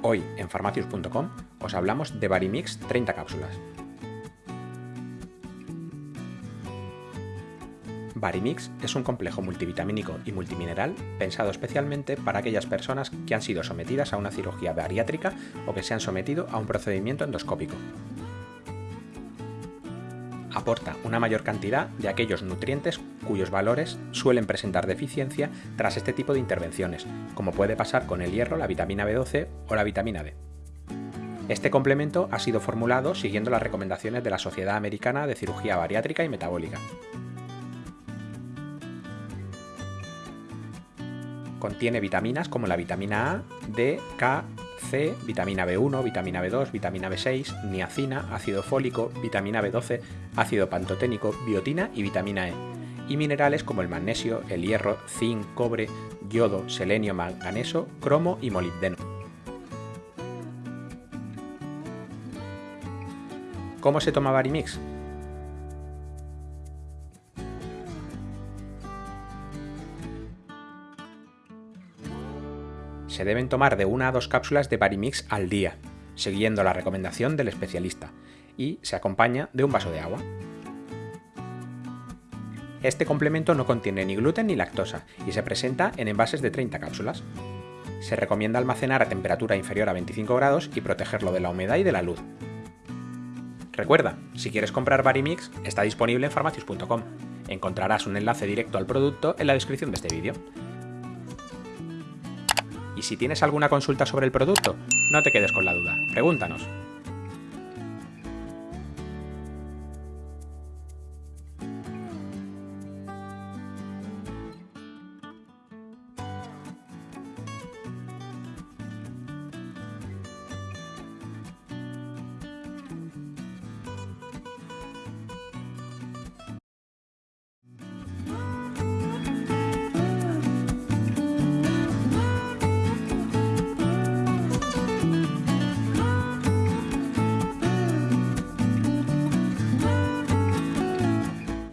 Hoy en farmacius.com os hablamos de Barimix 30 cápsulas. Barimix es un complejo multivitamínico y multimineral pensado especialmente para aquellas personas que han sido sometidas a una cirugía bariátrica o que se han sometido a un procedimiento endoscópico. Aporta una mayor cantidad de aquellos nutrientes cuyos valores suelen presentar deficiencia tras este tipo de intervenciones, como puede pasar con el hierro, la vitamina B12 o la vitamina D. Este complemento ha sido formulado siguiendo las recomendaciones de la Sociedad Americana de Cirugía Bariátrica y Metabólica. Contiene vitaminas como la vitamina A, D, K, C, vitamina B1, vitamina B2, vitamina B6, niacina, ácido fólico, vitamina B12, ácido pantoténico, biotina y vitamina E, y minerales como el magnesio, el hierro, zinc, cobre, yodo, selenio, manganeso, cromo y molibdeno. ¿Cómo se toma Barimix? Se deben tomar de una a dos cápsulas de Barimix al día, siguiendo la recomendación del especialista, y se acompaña de un vaso de agua. Este complemento no contiene ni gluten ni lactosa y se presenta en envases de 30 cápsulas. Se recomienda almacenar a temperatura inferior a 25 grados y protegerlo de la humedad y de la luz. Recuerda, si quieres comprar Barimix, está disponible en farmacius.com. Encontrarás un enlace directo al producto en la descripción de este vídeo. Y si tienes alguna consulta sobre el producto, no te quedes con la duda, pregúntanos.